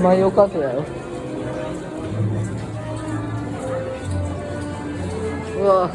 マヨカフだよ。うわ。